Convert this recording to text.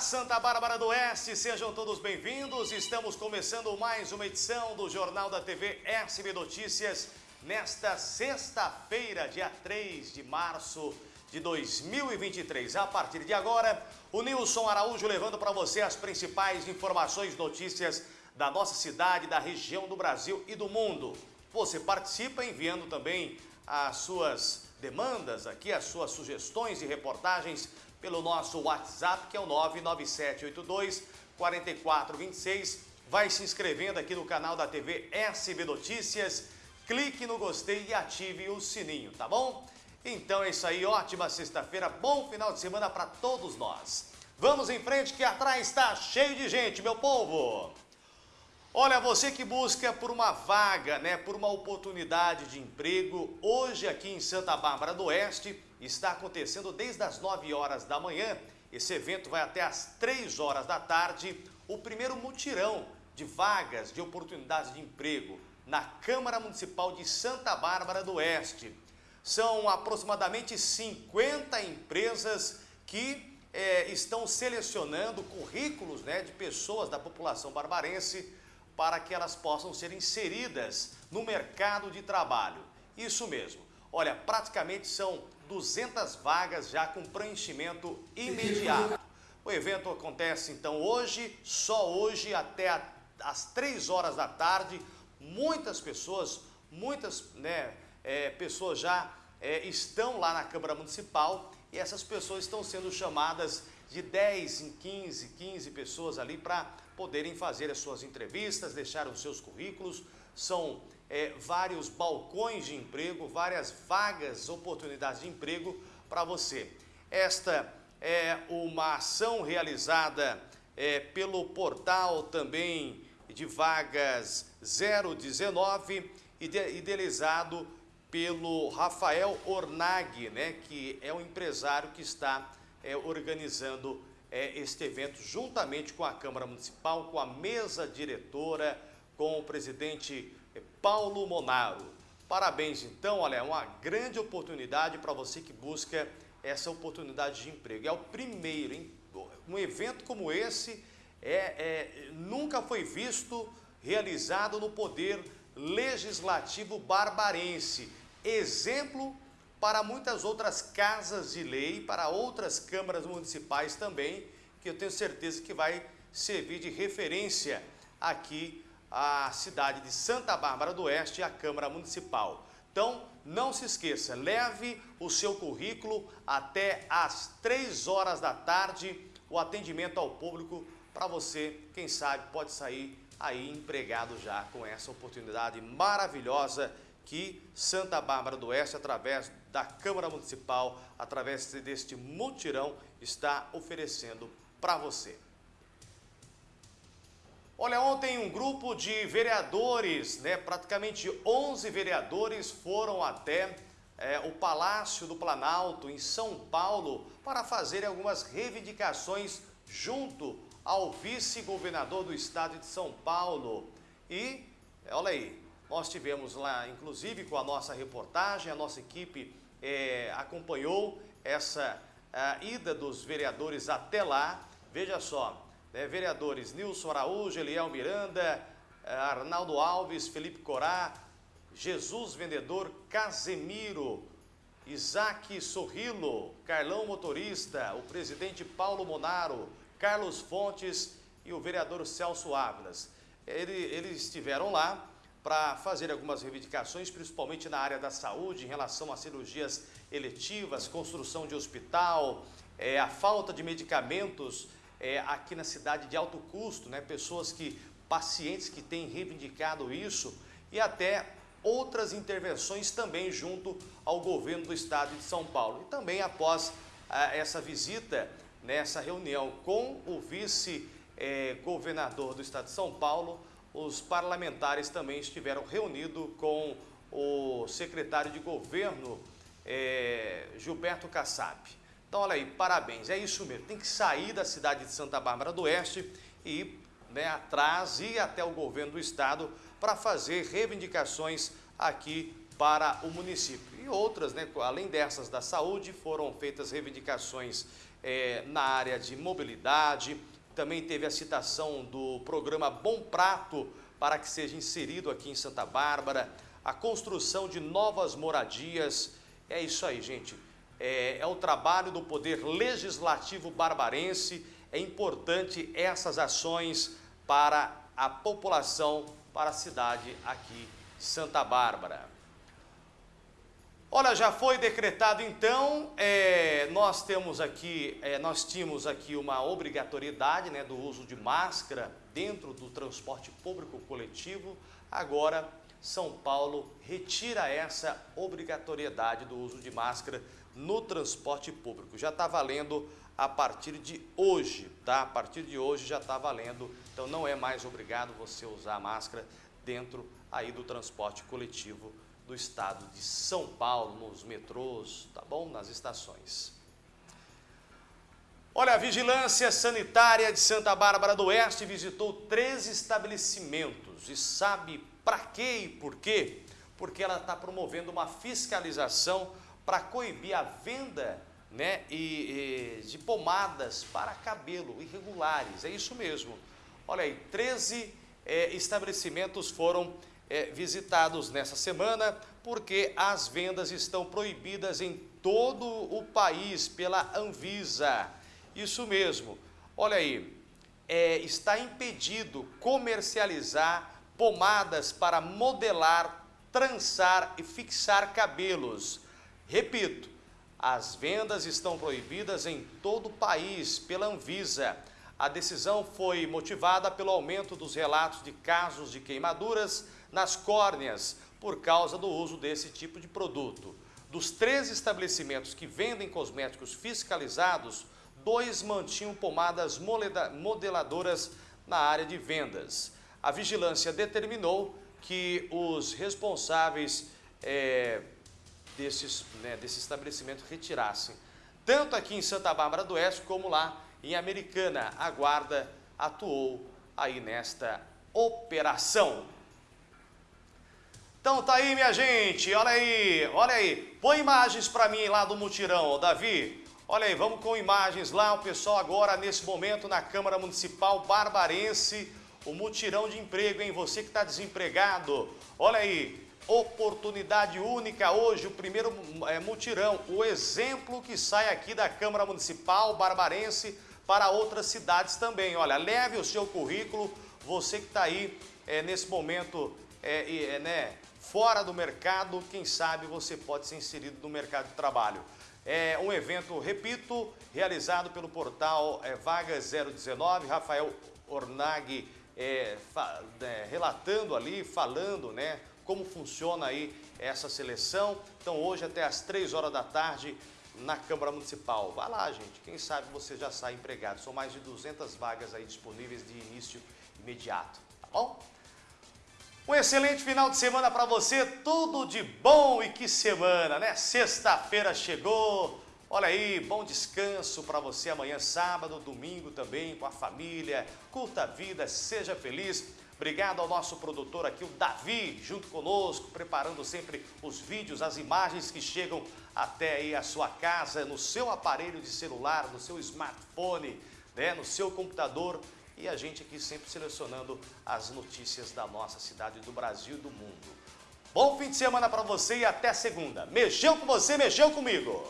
Santa Bárbara do Oeste, sejam todos bem-vindos. Estamos começando mais uma edição do Jornal da TV SB Notícias nesta sexta-feira, dia 3 de março de 2023. A partir de agora, o Nilson Araújo levando para você as principais informações, notícias da nossa cidade, da região do Brasil e do mundo. Você participa enviando também as suas demandas aqui, as suas sugestões e reportagens pelo nosso WhatsApp, que é o 99782 4426. Vai se inscrevendo aqui no canal da TV SB Notícias, clique no gostei e ative o sininho, tá bom? Então é isso aí, ótima sexta-feira, bom final de semana para todos nós. Vamos em frente que atrás está cheio de gente, meu povo! Olha, você que busca por uma vaga, né, por uma oportunidade de emprego, hoje aqui em Santa Bárbara do Oeste está acontecendo desde as 9 horas da manhã. Esse evento vai até as 3 horas da tarde, o primeiro mutirão de vagas de oportunidades de emprego na Câmara Municipal de Santa Bárbara do Oeste. São aproximadamente 50 empresas que é, estão selecionando currículos né, de pessoas da população barbarense para que elas possam ser inseridas no mercado de trabalho. Isso mesmo. Olha, praticamente são 200 vagas já com preenchimento imediato. O evento acontece então hoje, só hoje até às 3 horas da tarde. Muitas pessoas, muitas né, é, pessoas já é, estão lá na Câmara Municipal e essas pessoas estão sendo chamadas de 10 em 15, 15 pessoas ali para poderem fazer as suas entrevistas, deixar os seus currículos. São é, vários balcões de emprego, várias vagas, oportunidades de emprego para você. Esta é uma ação realizada é, pelo portal também de vagas 019, idealizado pelo Rafael Ornag, né, que é o empresário que está é, organizando é, este evento juntamente com a Câmara Municipal, com a mesa diretora, com o presidente é, Paulo Monaro. Parabéns, então, olha, é uma grande oportunidade para você que busca essa oportunidade de emprego. É o primeiro, hein? um evento como esse é, é, nunca foi visto realizado no Poder Legislativo Barbarense. Exemplo para muitas outras casas de lei, para outras câmaras municipais também, que eu tenho certeza que vai servir de referência aqui à cidade de Santa Bárbara do Oeste e à Câmara Municipal. Então, não se esqueça, leve o seu currículo até às 3 horas da tarde, o atendimento ao público para você, quem sabe, pode sair aí empregado já com essa oportunidade maravilhosa que Santa Bárbara do Oeste, através da Câmara Municipal, através deste mutirão, está oferecendo para você. Olha, ontem um grupo de vereadores, né, praticamente 11 vereadores foram até é, o Palácio do Planalto, em São Paulo, para fazer algumas reivindicações junto ao vice-governador do estado de São Paulo. E, olha aí, nós tivemos lá, inclusive com a nossa reportagem, a nossa equipe é, acompanhou essa ida dos vereadores até lá. Veja só, né, vereadores Nilson Araújo, Eliel Miranda, é, Arnaldo Alves, Felipe Corá, Jesus Vendedor, Casemiro, Isaac Sorrilo, Carlão Motorista, o presidente Paulo Monaro, Carlos Fontes e o vereador Celso Ávilas. Ele, eles estiveram lá para fazer algumas reivindicações, principalmente na área da saúde, em relação a cirurgias eletivas, construção de hospital, é, a falta de medicamentos é, aqui na cidade de alto custo, né? pessoas que, pacientes que têm reivindicado isso e até outras intervenções também junto ao governo do estado de São Paulo. E também após ah, essa visita, nessa reunião com o vice-governador eh, do estado de São Paulo, os parlamentares também estiveram reunidos com o secretário de governo, é, Gilberto Kassab. Então, olha aí, parabéns, é isso mesmo, tem que sair da cidade de Santa Bárbara do Oeste e ir né, atrás, ir até o governo do estado para fazer reivindicações aqui para o município. E outras, né? além dessas da saúde, foram feitas reivindicações é, na área de mobilidade, também teve a citação do programa Bom Prato para que seja inserido aqui em Santa Bárbara, a construção de novas moradias, é isso aí, gente. É, é o trabalho do Poder Legislativo Barbarense, é importante essas ações para a população, para a cidade aqui, Santa Bárbara. Olha, já foi decretado então, é, nós temos aqui, é, nós tínhamos aqui uma obrigatoriedade né, do uso de máscara dentro do transporte público coletivo, agora São Paulo retira essa obrigatoriedade do uso de máscara no transporte público. Já está valendo a partir de hoje, tá? A partir de hoje já está valendo, então não é mais obrigado você usar máscara dentro aí do transporte coletivo do estado de São Paulo, nos metrôs, tá bom? Nas estações. Olha, a Vigilância Sanitária de Santa Bárbara do Oeste visitou três estabelecimentos e sabe para quê e por quê? Porque ela está promovendo uma fiscalização para coibir a venda né, e, e, de pomadas para cabelo irregulares. É isso mesmo. Olha aí, 13 é, estabelecimentos foram é, visitados nessa semana, porque as vendas estão proibidas em todo o país pela Anvisa. Isso mesmo. Olha aí, é, está impedido comercializar pomadas para modelar, trançar e fixar cabelos. Repito, as vendas estão proibidas em todo o país pela Anvisa. A decisão foi motivada pelo aumento dos relatos de casos de queimaduras nas córneas por causa do uso desse tipo de produto. Dos três estabelecimentos que vendem cosméticos fiscalizados, dois mantinham pomadas modeladoras na área de vendas. A vigilância determinou que os responsáveis é, desses, né, desse estabelecimento retirassem, tanto aqui em Santa Bárbara do Oeste como lá em Americana. A guarda atuou aí nesta operação. Então tá aí, minha gente, olha aí, olha aí. Põe imagens para mim lá do mutirão, Davi. Olha aí, vamos com imagens lá, o pessoal agora nesse momento na Câmara Municipal Barbarense, o mutirão de emprego, hein? Você que está desempregado, olha aí, oportunidade única hoje, o primeiro é, mutirão, o exemplo que sai aqui da Câmara Municipal Barbarense para outras cidades também. Olha, leve o seu currículo, você que está aí é, nesse momento, é, é, né, fora do mercado, quem sabe você pode ser inserido no mercado de trabalho. É um evento, repito, realizado pelo portal é, Vagas 019, Rafael Ornag é, é, relatando ali, falando né, como funciona aí essa seleção. Então hoje até às 3 horas da tarde na Câmara Municipal. Vá lá, gente, quem sabe você já sai empregado. São mais de 200 vagas aí disponíveis de início imediato, tá bom? Um excelente final de semana para você, tudo de bom e que semana, né? Sexta-feira chegou, olha aí, bom descanso para você amanhã, sábado, domingo também, com a família, curta a vida, seja feliz. Obrigado ao nosso produtor aqui, o Davi, junto conosco, preparando sempre os vídeos, as imagens que chegam até aí a sua casa, no seu aparelho de celular, no seu smartphone, né, no seu computador e a gente aqui sempre selecionando as notícias da nossa cidade, do Brasil e do mundo. Bom fim de semana para você e até segunda. Mexeu com você, mexeu comigo!